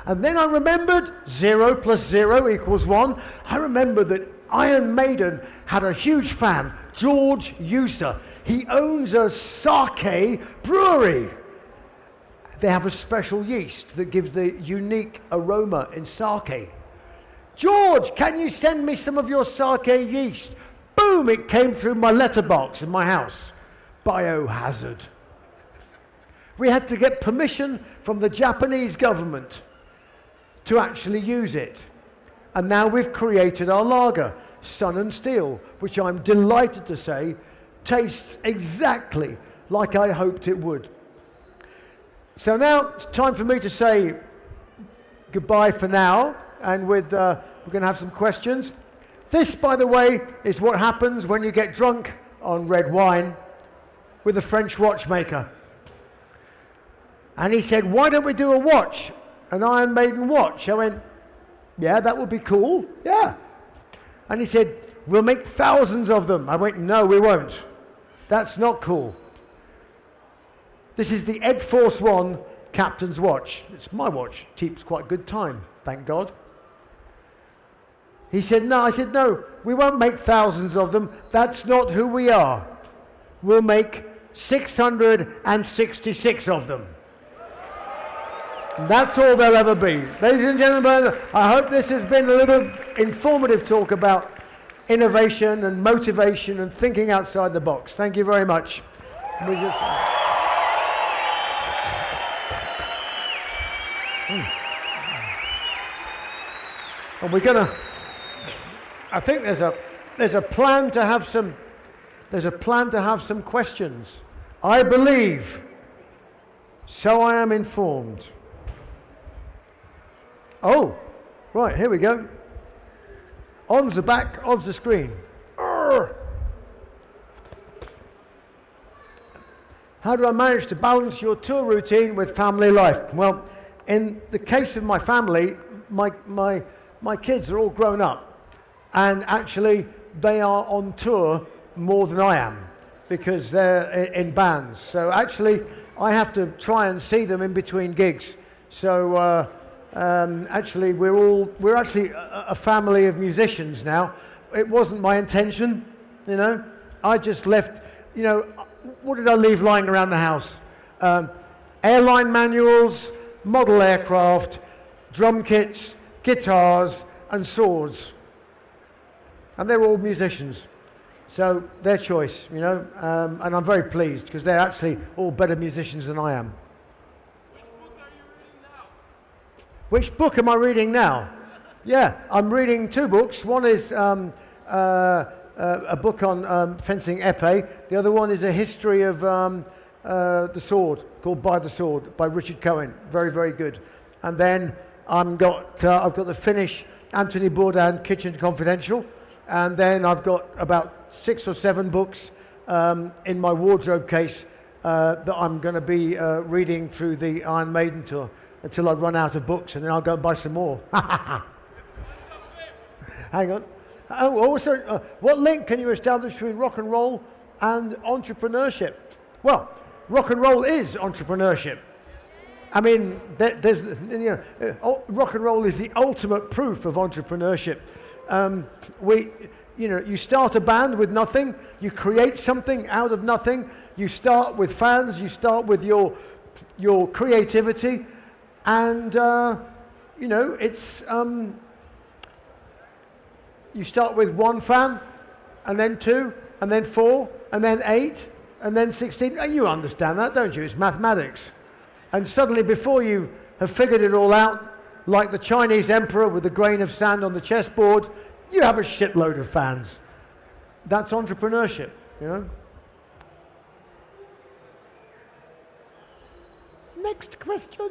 And then I remembered zero plus zero equals one. I remembered that Iron Maiden had a huge fan, George User. He owns a sake brewery. They have a special yeast that gives the unique aroma in sake. George, can you send me some of your sake yeast? Boom, it came through my letterbox in my house. Biohazard. We had to get permission from the Japanese government to actually use it. And now we've created our lager, Sun and Steel, which I'm delighted to say tastes exactly like I hoped it would. So now it's time for me to say goodbye for now, and with uh, we're going to have some questions. This, by the way, is what happens when you get drunk on red wine with a French watchmaker. And he said, Why don't we do a watch? An Iron Maiden watch. I went, Yeah, that would be cool. Yeah. And he said, We'll make thousands of them. I went, No, we won't. That's not cool. This is the Ed Force One captain's watch. It's my watch. Keeps quite good time, thank God. He said, No. I said, No, we won't make thousands of them. That's not who we are. We'll make 666 of them. That's all there'll ever be. Ladies and gentlemen, I hope this has been a little informative talk about innovation and motivation and thinking outside the box. Thank you very much. And hmm. we're going to, I think there's a, there's a plan to have some, there's a plan to have some questions. I believe, so I am informed. Oh, right, here we go. On the back of the screen. How do I manage to balance your tour routine with family life? Well, in the case of my family, my, my, my kids are all grown up. And actually, they are on tour more than I am because they're in bands. So actually, I have to try and see them in between gigs. So uh, um, actually, we're all we're actually a, a, family of musicians now. It wasn't my intention, you know. I just left, you know what did I leave lying around the house? Um, airline manuals, model aircraft, drum kits, guitars, and swords. And they're all musicians. So their choice, you know, um, and I'm very pleased because they're actually all better musicians than I am. Which book am I reading now? yeah, I'm reading two books. One is um, uh, uh, a book on um, fencing epee. The other one is a history of um, uh, the sword called By the Sword by Richard Cohen. Very, very good. And then I'm got, uh, I've got the Finnish Anthony Bourdain Kitchen Confidential. And then I've got about six or seven books um, in my wardrobe case uh, that I'm going to be uh, reading through the Iron Maiden tour until I run out of books, and then I'll go and buy some more. Hang on. Oh, also, uh, what link can you establish between rock and roll and entrepreneurship? Well, rock and roll is entrepreneurship. I mean, there, there's, you know, uh, rock and roll is the ultimate proof of entrepreneurship. Um, we, you know, you start a band with nothing, you create something out of nothing, you start with fans, you start with your, your creativity, and, uh, you know, it's, um, you start with one fan, and then two, and then four, and then eight, and then 16. You understand that, don't you? It's mathematics. And suddenly, before you have figured it all out, like the Chinese emperor with a grain of sand on the chessboard, you have a shitload of fans. That's entrepreneurship, you know? Next question.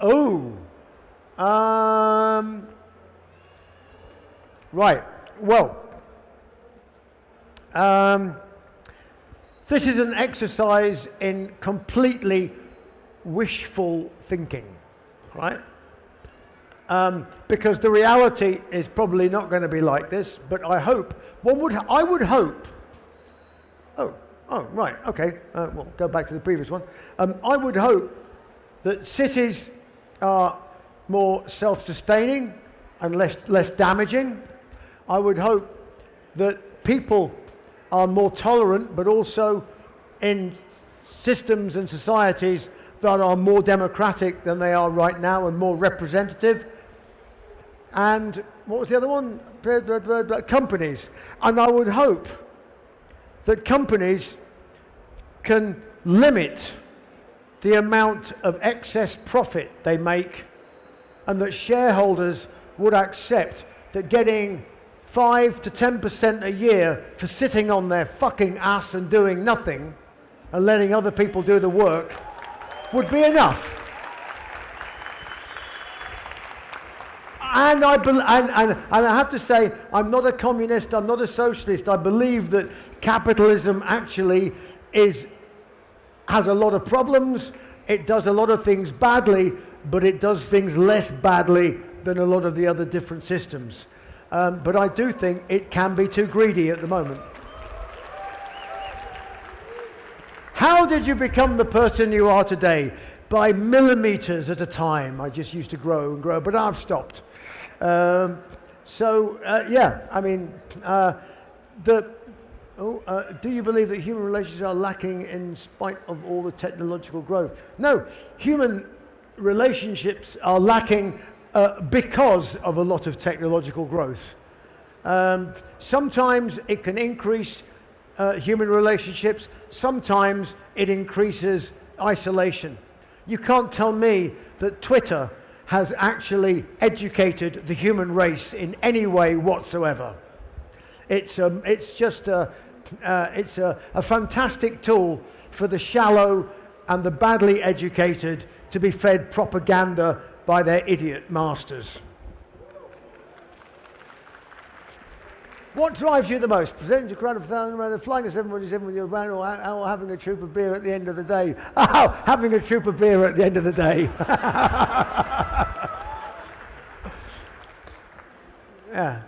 Oh. Um, Right, well, um, this is an exercise in completely wishful thinking, right? Um, because the reality is probably not going to be like this, but I hope, one would, I would hope, oh, oh, right, okay, uh, we'll go back to the previous one. Um, I would hope that cities are more self-sustaining and less, less damaging, I would hope that people are more tolerant, but also in systems and societies that are more democratic than they are right now and more representative. And what was the other one? Companies. And I would hope that companies can limit the amount of excess profit they make and that shareholders would accept that getting 5 to 10% a year for sitting on their fucking ass and doing nothing and letting other people do the work would be enough. And I, and, and, and I have to say, I'm not a communist, I'm not a socialist. I believe that capitalism actually is, has a lot of problems. It does a lot of things badly, but it does things less badly than a lot of the other different systems. Um, but I do think it can be too greedy at the moment. How did you become the person you are today? By millimeters at a time. I just used to grow and grow, but I've stopped. Um, so, uh, yeah, I mean, uh, the, oh, uh, do you believe that human relations are lacking in spite of all the technological growth? No, human relationships are lacking uh, because of a lot of technological growth. Um, sometimes it can increase uh, human relationships, sometimes it increases isolation. You can't tell me that Twitter has actually educated the human race in any way whatsoever. It's, um, it's just a, uh, it's a, a fantastic tool for the shallow and the badly educated to be fed propaganda by their idiot masters. What drives you the most? Presenting a crowd of thousands, rather flying a 747 with your brand or, or having a troop of beer at the end of the day? Oh, having a troop of beer at the end of the day. yeah.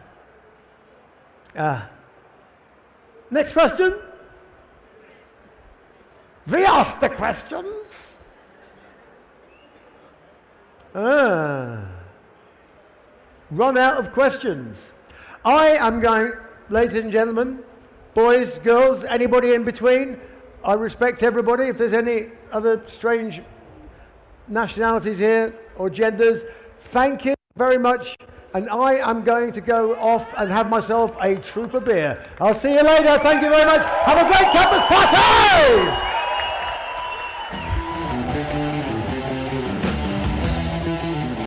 Uh, next question. We ask the questions. Ah. Run out of questions. I am going, ladies and gentlemen, boys, girls, anybody in between, I respect everybody. If there's any other strange nationalities here or genders, thank you very much. And I am going to go off and have myself a troop of beer. I'll see you later. Thank you very much. Have a great campus party!